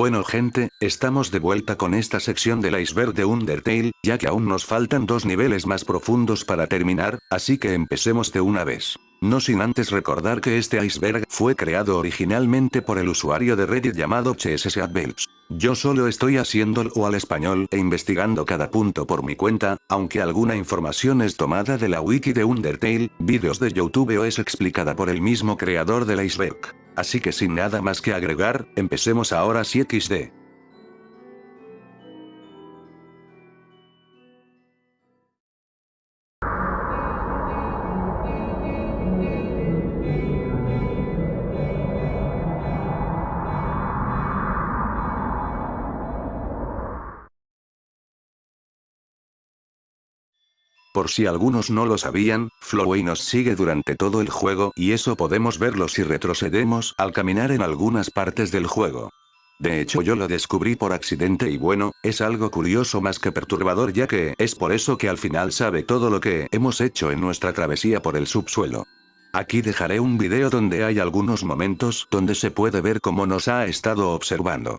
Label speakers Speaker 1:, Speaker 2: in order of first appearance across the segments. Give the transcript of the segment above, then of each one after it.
Speaker 1: Bueno gente, estamos de vuelta con esta sección del iceberg de Undertale, ya que aún nos faltan dos niveles más profundos para terminar, así que empecemos de una vez. No sin antes recordar que este iceberg fue creado originalmente por el usuario de Reddit llamado CSSAdbelps. Yo solo estoy haciéndolo al español e investigando cada punto por mi cuenta, aunque alguna información es tomada de la wiki de Undertale, vídeos de YouTube o es explicada por el mismo creador del iceberg. Así que sin nada más que agregar, empecemos ahora si XD. Por si algunos no lo sabían, Flowey nos sigue durante todo el juego y eso podemos verlo si retrocedemos al caminar en algunas partes del juego. De hecho yo lo descubrí por accidente y bueno, es algo curioso más que perturbador ya que es por eso que al final sabe todo lo que hemos hecho en nuestra travesía por el subsuelo. Aquí dejaré un video donde hay algunos momentos donde se puede ver cómo nos ha estado observando.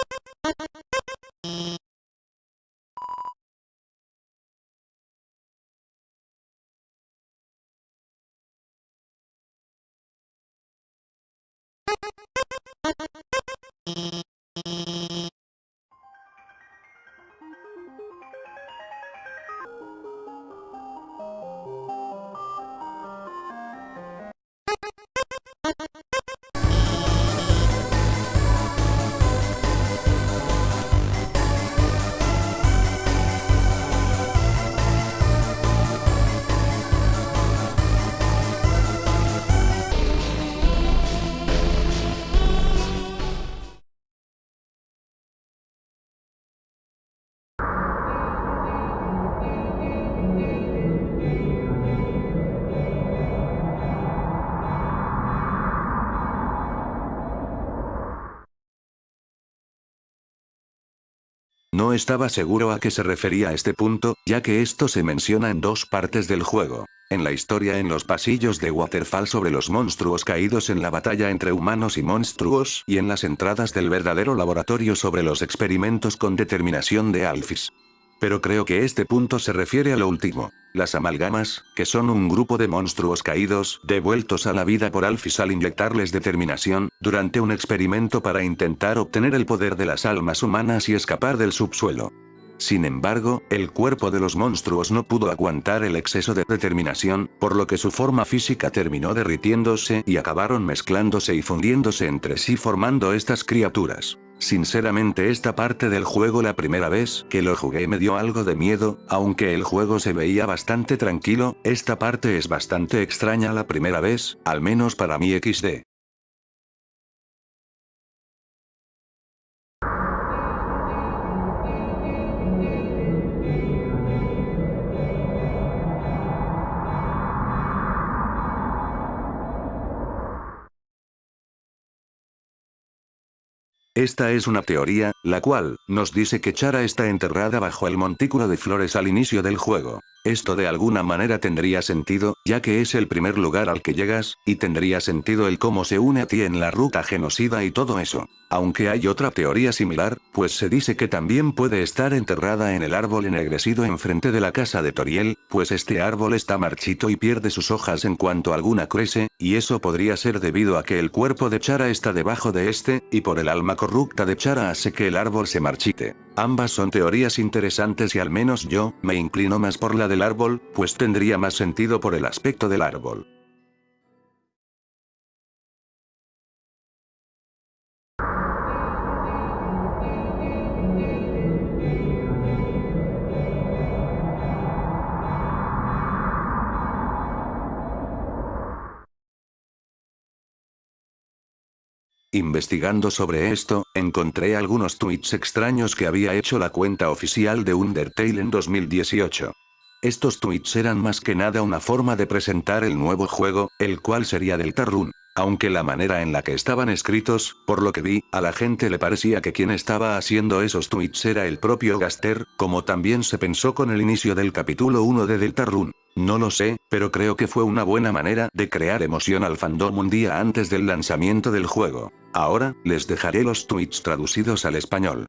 Speaker 1: no estaba seguro a qué se refería este punto, ya que esto se menciona en dos partes del juego. En la historia en los pasillos de Waterfall sobre los monstruos caídos en la batalla entre humanos y monstruos, y en las entradas del verdadero laboratorio sobre los experimentos con determinación de Alphys. Pero creo que este punto se refiere a lo último. Las amalgamas, que son un grupo de monstruos caídos, devueltos a la vida por Alphys al inyectarles determinación, durante un experimento para intentar obtener el poder de las almas humanas y escapar del subsuelo. Sin embargo, el cuerpo de los monstruos no pudo aguantar el exceso de determinación, por lo que su forma física terminó derritiéndose y acabaron mezclándose y fundiéndose entre sí formando estas criaturas. Sinceramente esta parte del juego la primera vez que lo jugué me dio algo de miedo, aunque el juego se veía bastante tranquilo, esta parte es bastante extraña la primera vez, al menos para mí XD. Esta es una teoría, la cual, nos dice que Chara está enterrada bajo el montículo de flores al inicio del juego. Esto de alguna manera tendría sentido, ya que es el primer lugar al que llegas, y tendría sentido el cómo se une a ti en la ruta genocida y todo eso. Aunque hay otra teoría similar, pues se dice que también puede estar enterrada en el árbol ennegrecido enfrente de la casa de Toriel, pues este árbol está marchito y pierde sus hojas en cuanto alguna crece, y eso podría ser debido a que el cuerpo de Chara está debajo de este, y por el alma corrupta de Chara hace que el árbol se marchite. Ambas son teorías interesantes y al menos yo, me inclino más por la del árbol, pues tendría más sentido por el aspecto del árbol. Investigando sobre esto, encontré algunos tweets extraños que había hecho la cuenta oficial de Undertale en 2018. Estos tweets eran más que nada una forma de presentar el nuevo juego, el cual sería Deltarune. Aunque la manera en la que estaban escritos, por lo que vi, a la gente le parecía que quien estaba haciendo esos tweets era el propio Gaster, como también se pensó con el inicio del capítulo 1 de Deltarune. No lo sé, pero creo que fue una buena manera de crear emoción al fandom un día antes del lanzamiento del juego. Ahora, les dejaré los tweets traducidos al español.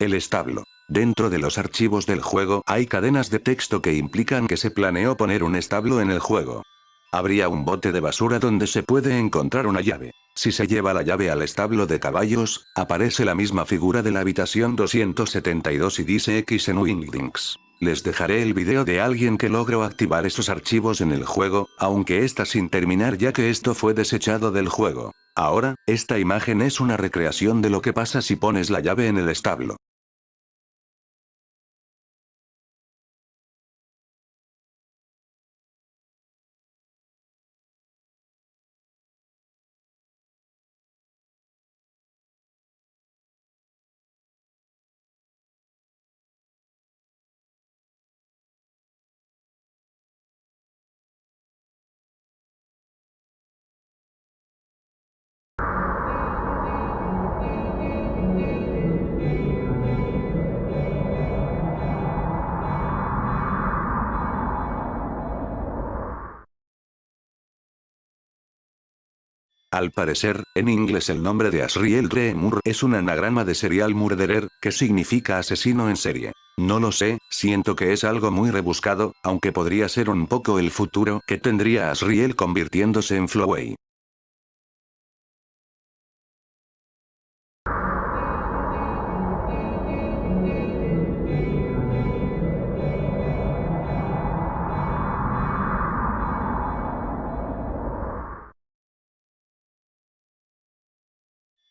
Speaker 1: El establo. Dentro de los archivos del juego hay cadenas de texto que implican que se planeó poner un establo en el juego. Habría un bote de basura donde se puede encontrar una llave. Si se lleva la llave al establo de caballos, aparece la misma figura de la habitación 272 y dice X en Wingdings. Les dejaré el video de alguien que logró activar esos archivos en el juego, aunque está sin terminar ya que esto fue desechado del juego. Ahora, esta imagen es una recreación de lo que pasa si pones la llave en el establo. Al parecer, en inglés el nombre de Asriel Dreemur es un anagrama de serial murderer, que significa asesino en serie. No lo sé, siento que es algo muy rebuscado, aunque podría ser un poco el futuro que tendría Asriel convirtiéndose en Flowey.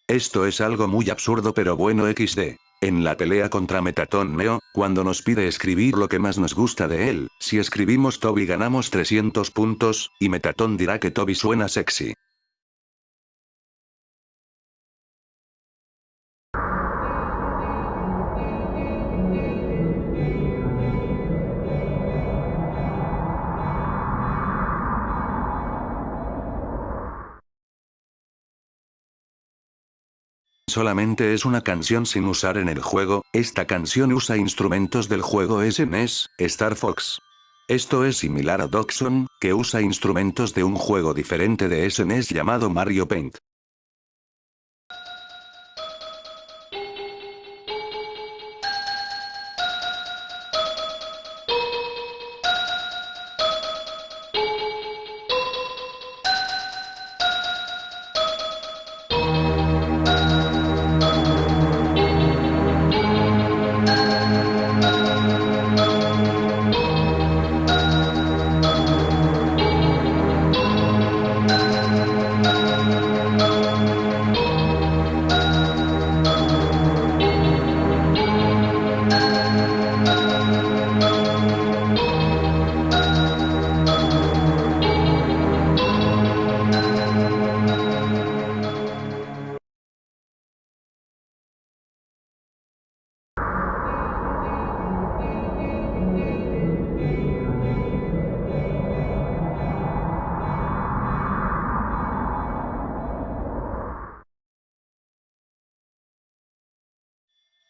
Speaker 1: Esto es algo muy absurdo pero bueno XD. En la pelea contra Metatón Neo, cuando nos pide escribir lo que más nos gusta de él, si escribimos Toby ganamos 300 puntos, y Metatón dirá que Toby suena sexy. Solamente es una canción sin usar en el juego, esta canción usa instrumentos del juego SNES, Star Fox. Esto es similar a Doxon, que usa instrumentos de un juego diferente de SNES llamado Mario Paint.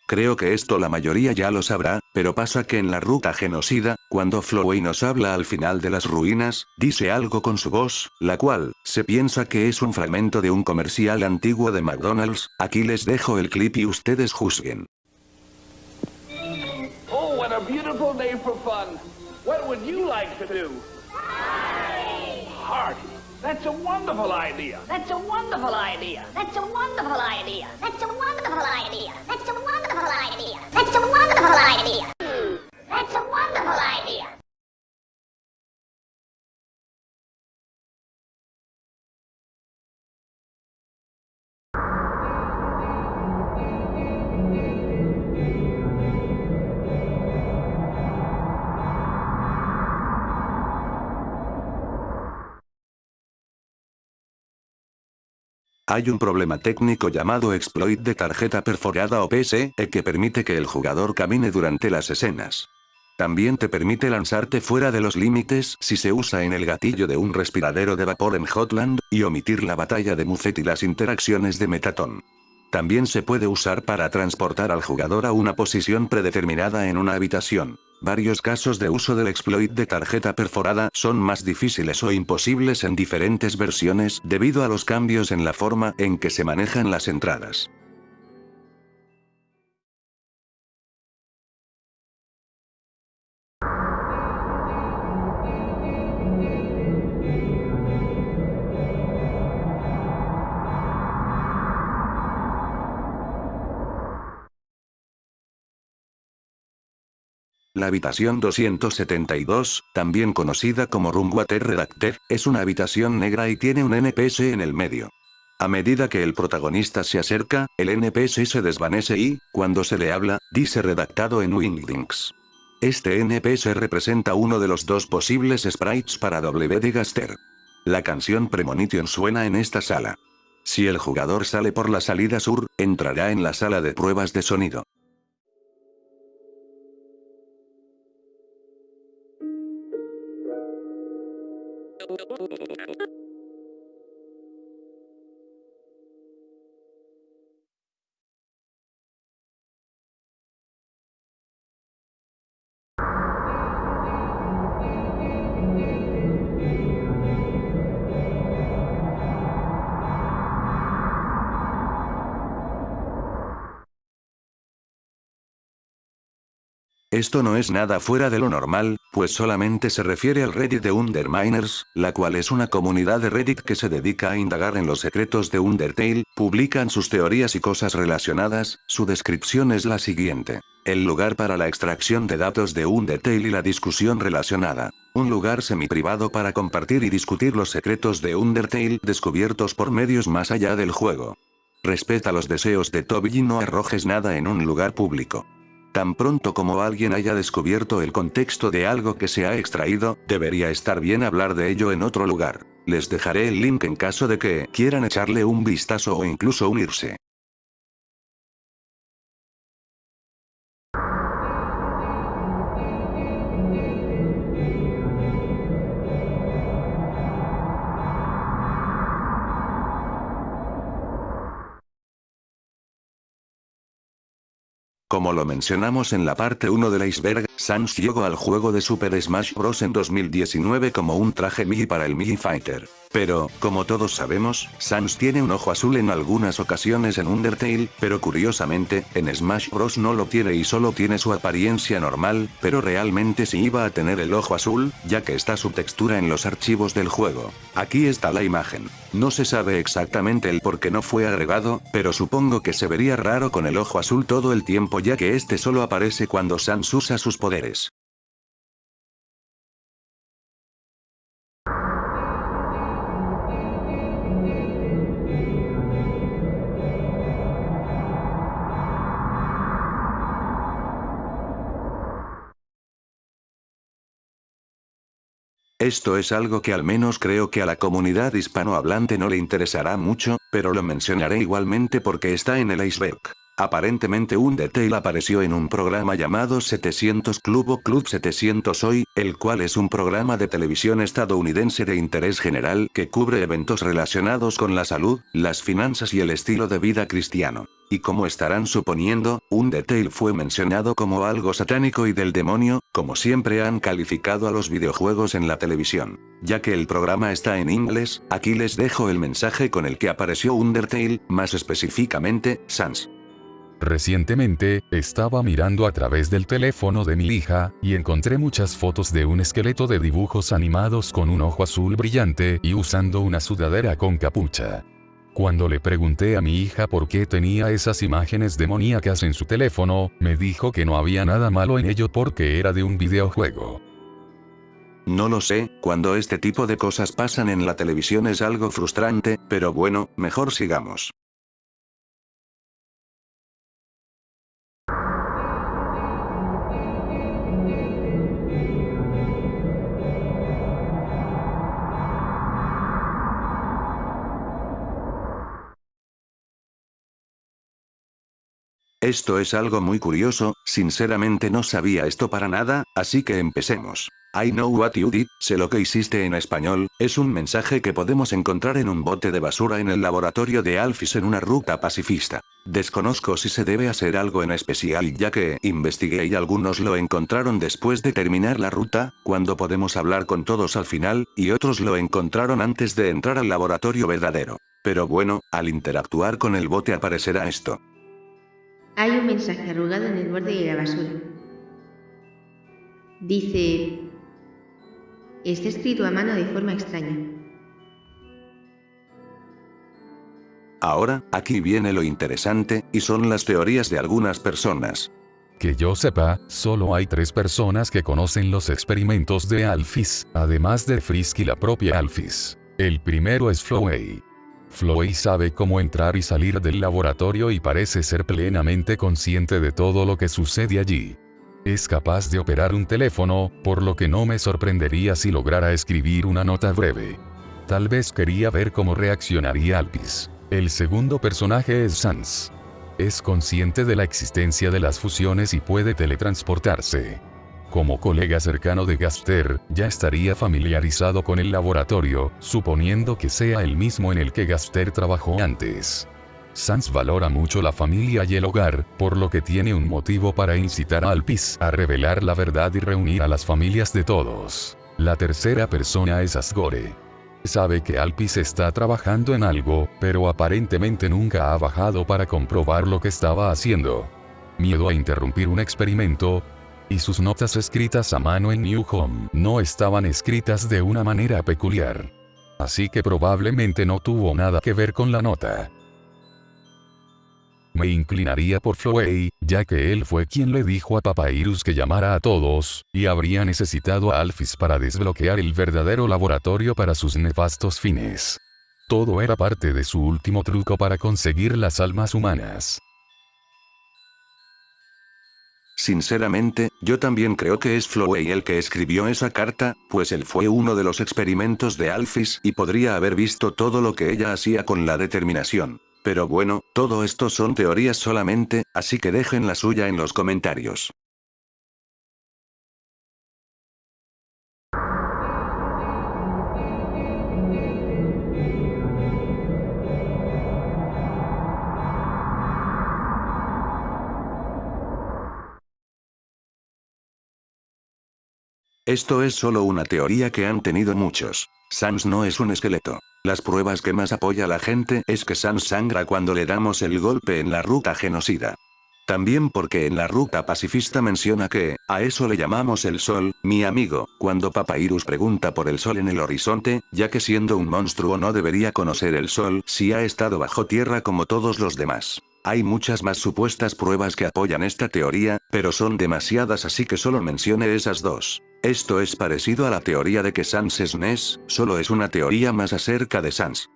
Speaker 1: Creo que esto la mayoría ya lo sabrá, pero pasa que en la ruta genocida, cuando Flowey nos habla al final de las ruinas, dice algo con su voz, la cual, se piensa que es un fragmento de un comercial antiguo de McDonald's, aquí les dejo el clip y ustedes juzguen.
Speaker 2: Oh, what a beautiful day for fun. What would you like to do? Party. That's a wonderful idea.
Speaker 3: That's a wonderful idea. That's a wonderful idea. That's a wonderful idea. That's a wonderful idea. That's a wonderful idea. That's
Speaker 1: Hay un problema técnico llamado exploit de tarjeta perforada o PSE que permite que el jugador camine durante las escenas. También te permite lanzarte fuera de los límites si se usa en el gatillo de un respiradero de vapor en Hotland, y omitir la batalla de Muffet y las interacciones de Metatón. También se puede usar para transportar al jugador a una posición predeterminada en una habitación. Varios casos de uso del exploit de tarjeta perforada son más difíciles o imposibles en diferentes versiones debido a los cambios en la forma en que se manejan las entradas. La habitación 272, también conocida como Room Water Redacted, es una habitación negra y tiene un NPS en el medio. A medida que el protagonista se acerca, el NPS se desvanece y, cuando se le habla, dice redactado en Wingdings. Este NPS representa uno de los dos posibles sprites para WD Gaster. La canción Premonition suena en esta sala. Si el jugador sale por la salida sur, entrará en la sala de pruebas de sonido. Esto no es nada fuera de lo normal, pues solamente se refiere al Reddit de Underminers, la cual es una comunidad de Reddit que se dedica a indagar en los secretos de Undertale, publican sus teorías y cosas relacionadas, su descripción es la siguiente. El lugar para la extracción de datos de Undertale y la discusión relacionada. Un lugar semi-privado para compartir y discutir los secretos de Undertale descubiertos por medios más allá del juego. Respeta los deseos de Toby y no arrojes nada en un lugar público. Tan pronto como alguien haya descubierto el contexto de algo que se ha extraído, debería estar bien hablar de ello en otro lugar. Les dejaré el link en caso de que quieran echarle un vistazo o incluso unirse. Como lo mencionamos en la parte 1 del iceberg, Sans llegó al juego de Super Smash Bros. en 2019 como un traje Mii para el Mii Fighter. Pero, como todos sabemos, Sans tiene un ojo azul en algunas ocasiones en Undertale, pero curiosamente, en Smash Bros no lo tiene y solo tiene su apariencia normal, pero realmente sí iba a tener el ojo azul, ya que está su textura en los archivos del juego. Aquí está la imagen. No se sabe exactamente el por qué no fue agregado, pero supongo que se vería raro con el ojo azul todo el tiempo ya que este solo aparece cuando Sans usa sus poderes. Esto es algo que al menos creo que a la comunidad hispanohablante no le interesará mucho, pero lo mencionaré igualmente porque está en el iceberg. Aparentemente Undertale apareció en un programa llamado 700 Club o Club 700 Hoy, el cual es un programa de televisión estadounidense de interés general que cubre eventos relacionados con la salud, las finanzas y el estilo de vida cristiano. Y como estarán suponiendo, Undertale fue mencionado como algo satánico y del demonio, como siempre han calificado a los videojuegos en la televisión. Ya que el programa está en inglés, aquí les dejo el mensaje con el que apareció Undertale, más específicamente, Sans.
Speaker 4: Recientemente, estaba mirando a través del teléfono de mi hija, y encontré muchas fotos de un esqueleto de dibujos animados con un ojo azul brillante y usando una sudadera con capucha. Cuando le pregunté a mi hija por qué tenía esas imágenes demoníacas en su teléfono, me dijo que no había nada malo en ello porque era de un videojuego.
Speaker 1: No lo sé, cuando este tipo de cosas pasan en la televisión es algo frustrante, pero bueno, mejor sigamos. Esto es algo muy curioso, sinceramente no sabía esto para nada, así que empecemos. I know what you did, sé lo que hiciste en español, es un mensaje que podemos encontrar en un bote de basura en el laboratorio de Alphys en una ruta pacifista. Desconozco si se debe hacer algo en especial ya que investigué y algunos lo encontraron después de terminar la ruta, cuando podemos hablar con todos al final, y otros lo encontraron antes de entrar al laboratorio verdadero. Pero bueno, al interactuar con el bote aparecerá esto.
Speaker 5: Hay un mensaje arrugado en el borde de la basura. Dice... Está escrito a mano de forma extraña.
Speaker 1: Ahora, aquí viene lo interesante, y son las teorías de algunas personas.
Speaker 4: Que yo sepa, solo hay tres personas que conocen los experimentos de Alphys, además de Frisk y la propia Alphys. El primero es Flowey. Flowey sabe cómo entrar y salir del laboratorio y parece ser plenamente consciente de todo lo que sucede allí. Es capaz de operar un teléfono, por lo que no me sorprendería si lograra escribir una nota breve. Tal vez quería ver cómo reaccionaría Alpis. El segundo personaje es Sans. Es consciente de la existencia de las fusiones y puede teletransportarse. Como colega cercano de Gaster, ya estaría familiarizado con el laboratorio, suponiendo que sea el mismo en el que Gaster trabajó antes. Sans valora mucho la familia y el hogar, por lo que tiene un motivo para incitar a Alpis a revelar la verdad y reunir a las familias de todos. La tercera persona es Asgore. Sabe que Alpis está trabajando en algo, pero aparentemente nunca ha bajado para comprobar lo que estaba haciendo. Miedo a interrumpir un experimento, Y sus notas escritas a mano en New Home no estaban escritas de una manera peculiar. Así que probablemente no tuvo nada que ver con la nota. Me inclinaría por Flowey, ya que él fue quien le dijo a Papyrus que llamara a todos, y habría necesitado a Alphys para desbloquear el verdadero laboratorio para sus nefastos fines. Todo era parte de su último truco para conseguir las almas humanas.
Speaker 1: Sinceramente, yo también creo que es Flowey el que escribió esa carta, pues él fue uno de los experimentos de Alphys y podría haber visto todo lo que ella hacía con la determinación. Pero bueno, todo esto son teorías solamente, así que dejen la suya en los comentarios. Esto es solo una teoría que han tenido muchos. Sans no es un esqueleto. Las pruebas que más apoya la gente es que Sans sangra cuando le damos el golpe en la ruta genocida. También porque en la ruta pacifista menciona que, a eso le llamamos el sol, mi amigo, cuando Papyrus pregunta por el sol en el horizonte, ya que siendo un monstruo no debería conocer el sol si ha estado bajo tierra como todos los demás. Hay muchas más supuestas pruebas que apoyan esta teoría, pero son demasiadas así que solo mencione esas dos. Esto es parecido a la teoría de que Sans es Ness, solo es una teoría más acerca de Sans.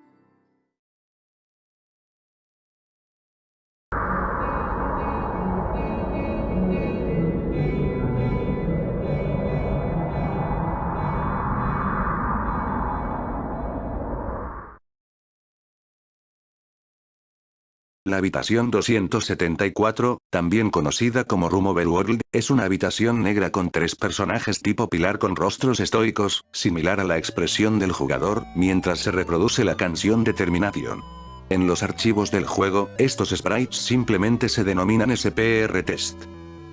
Speaker 1: La habitación 274, también conocida como Room Overworld, es una habitación negra con tres personajes tipo pilar con rostros estoicos, similar a la expresión del jugador, mientras se reproduce la canción Determination. En los archivos del juego, estos sprites simplemente se denominan SPR Test.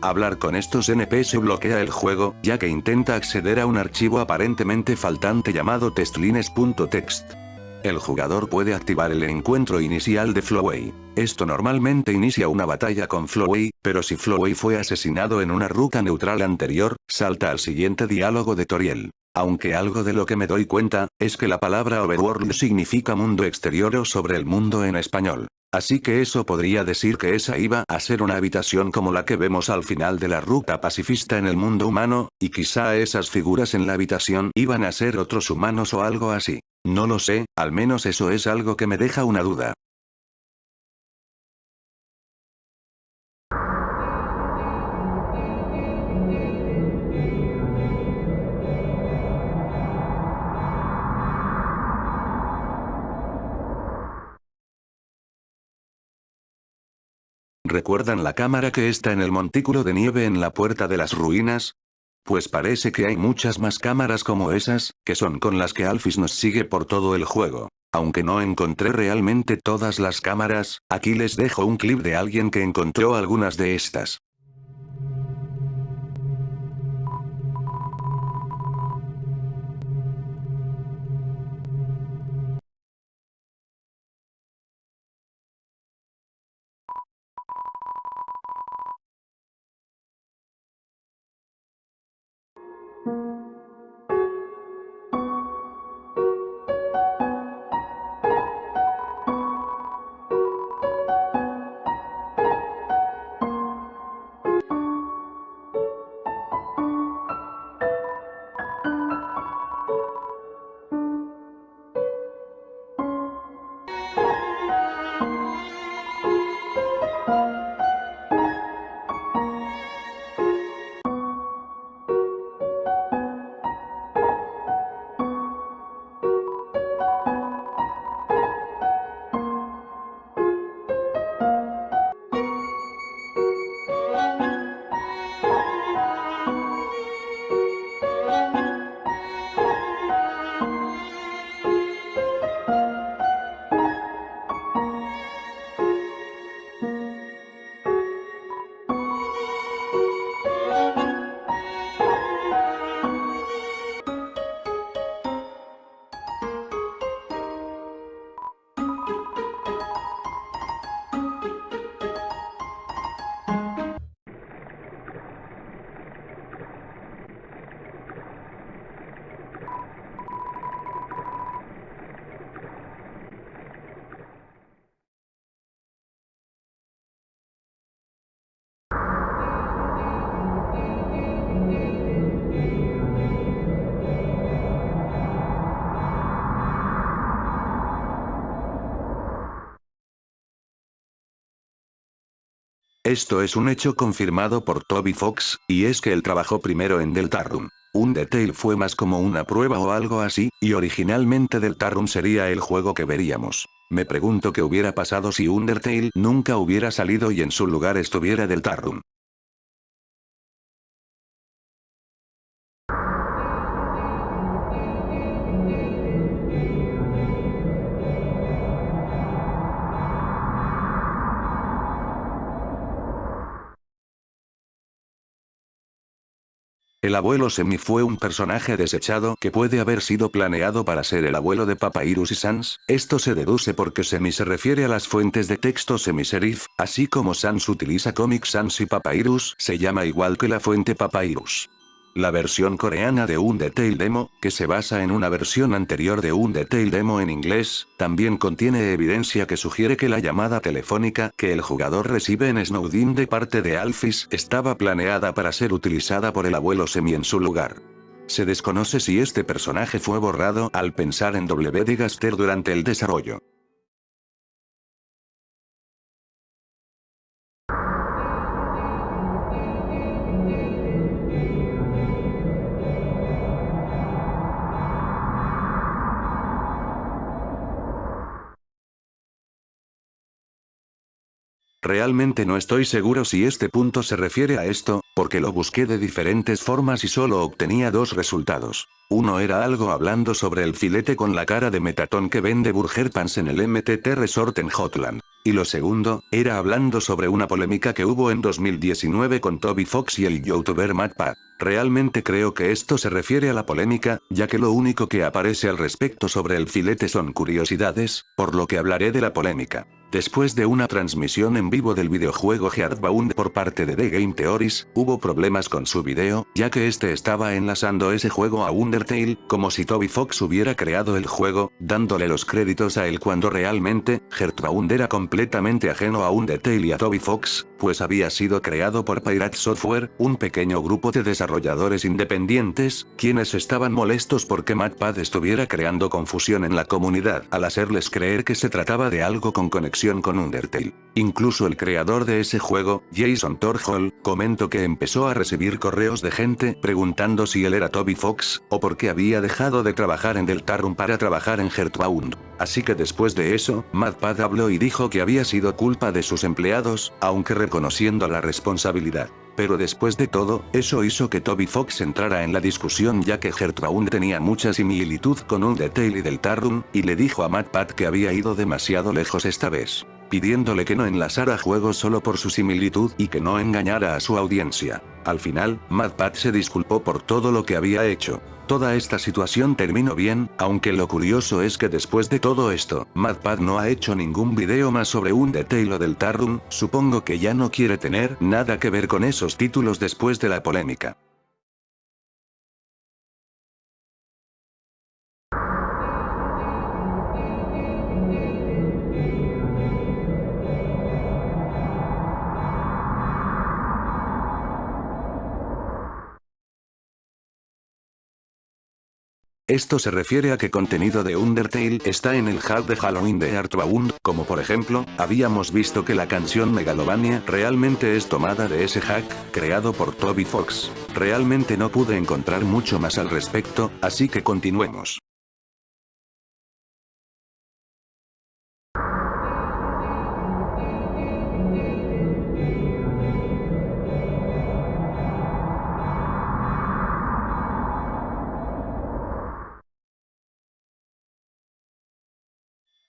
Speaker 1: Hablar con estos NPS bloquea el juego, ya que intenta acceder a un archivo aparentemente faltante llamado testlines.txt. El jugador puede activar el encuentro inicial de Flowey. Esto normalmente inicia una batalla con Flowey, pero si Flowey fue asesinado en una ruta neutral anterior, salta al siguiente diálogo de Toriel. Aunque algo de lo que me doy cuenta, es que la palabra overworld significa mundo exterior o sobre el mundo en español. Así que eso podría decir que esa iba a ser una habitación como la que vemos al final de la ruta pacifista en el mundo humano, y quizá esas figuras en la habitación iban a ser otros humanos o algo así. No lo sé, al menos eso es algo que me deja una duda. ¿Recuerdan la cámara que está en el montículo de nieve en la puerta de las ruinas? Pues parece que hay muchas más cámaras como esas, que son con las que Alphys nos sigue por todo el juego. Aunque no encontré realmente todas las cámaras, aquí les dejo un clip de alguien que encontró algunas de estas. Esto es un hecho confirmado por Toby Fox, y es que él trabajó primero en Deltarune. Undertale fue más como una prueba o algo así, y originalmente Deltarune sería el juego que veríamos. Me pregunto qué hubiera pasado si Undertale nunca hubiera salido y en su lugar estuviera Deltarune. El abuelo Semi fue un personaje desechado que puede haber sido planeado para ser el abuelo de Papyrus y Sans, esto se deduce porque Semi se refiere a las fuentes de texto semi-serif, así como Sans utiliza Comic Sans y Papyrus se llama igual que la fuente Papyrus. La versión coreana de Undertale Demo, que se basa en una versión anterior de Undertale Demo en inglés, también contiene evidencia que sugiere que la llamada telefónica que el jugador recibe en Snowdin de parte de Alphys estaba planeada para ser utilizada por el abuelo Semi en su lugar. Se desconoce si este personaje fue borrado al pensar en W. Gaster durante el desarrollo. Realmente no estoy seguro si este punto se refiere a esto, porque lo busqué de diferentes formas y solo obtenía dos resultados. Uno era algo hablando sobre el filete con la cara de Metatón que vende Burger Pants en el MTT Resort en Hotland. Y lo segundo, era hablando sobre una polémica que hubo en 2019 con Toby Fox y el youtuber MatPad. Realmente creo que esto se refiere a la polémica, ya que lo único que aparece al respecto sobre el filete son curiosidades, por lo que hablaré de la polémica. Después de una transmisión en vivo del videojuego Heartbound por parte de The Game Theories, hubo problemas con su video, ya que este estaba enlazando ese juego a Undertale, como si Toby Fox hubiera creado el juego, dándole los créditos a él cuando realmente, Heartbound era completamente ajeno a Undertale y a Toby Fox, pues había sido creado por Pirate Software, un pequeño grupo de desarrolladores independientes, quienes estaban molestos porque MatPad estuviera creando confusión en la comunidad al hacerles creer que se trataba de algo con conexión con Undertale. Incluso el creador de ese juego, Jason Torhall, comentó que empezó a recibir correos de gente preguntando si él era Toby Fox, o por qué había dejado de trabajar en Deltarune para trabajar en Heartbound. Así que después de eso, MadPad habló y dijo que había sido culpa de sus empleados, aunque reconociendo la responsabilidad. Pero después de todo, eso hizo que Toby Fox entrara en la discusión ya que Gertrude tenía mucha similitud con un Detail y del Tarrun, y le dijo a MatPat que había ido demasiado lejos esta vez pidiéndole que no enlazara juegos solo por su similitud y que no engañara a su audiencia. Al final, MadPat se disculpó por todo lo que había hecho. Toda esta situación terminó bien, aunque lo curioso es que después de todo esto, MadPad no ha hecho ningún video más sobre un detail del Tarrun, supongo que ya no quiere tener nada que ver con esos títulos después de la polémica. Esto se refiere a que contenido de Undertale está en el hack de Halloween de Artbound, como por ejemplo, habíamos visto que la canción Megalovania realmente es tomada de ese hack, creado por Toby Fox. Realmente no pude encontrar mucho más al respecto, así que continuemos.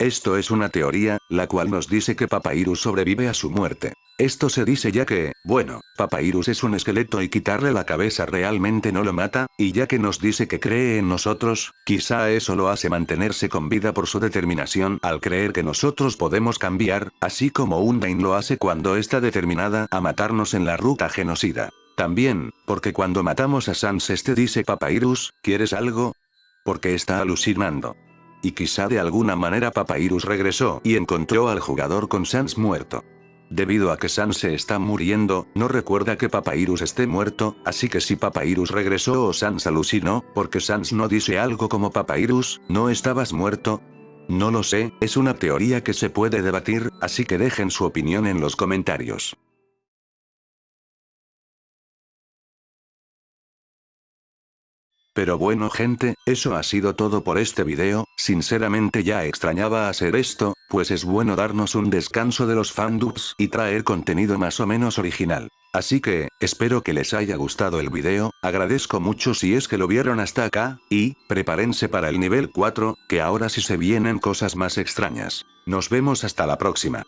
Speaker 1: Esto es una teoría, la cual nos dice que Papyrus sobrevive a su muerte. Esto se dice ya que, bueno, Papyrus es un esqueleto y quitarle la cabeza realmente no lo mata, y ya que nos dice que cree en nosotros, quizá eso lo hace mantenerse con vida por su determinación al creer que nosotros podemos cambiar, así como Undyne lo hace cuando está determinada a matarnos en la ruta genocida. También, porque cuando matamos a Sans este dice Papyrus, ¿quieres algo? Porque está alucinando. Y quizá de alguna manera Papyrus regresó y encontró al jugador con Sans muerto. Debido a que Sans se está muriendo, no recuerda que Papyrus esté muerto, así que si Papyrus regresó o Sans alucinó, porque Sans no dice algo como Papyrus, ¿no estabas muerto? No lo sé, es una teoría que se puede debatir, así que dejen su opinión en los comentarios. Pero bueno gente, eso ha sido todo por este video, sinceramente ya extrañaba hacer esto, pues es bueno darnos un descanso de los fandubs y traer contenido más o menos original. Así que, espero que les haya gustado el video, agradezco mucho si es que lo vieron hasta acá, y, prepárense para el nivel 4, que ahora sí se vienen cosas más extrañas. Nos vemos hasta la próxima.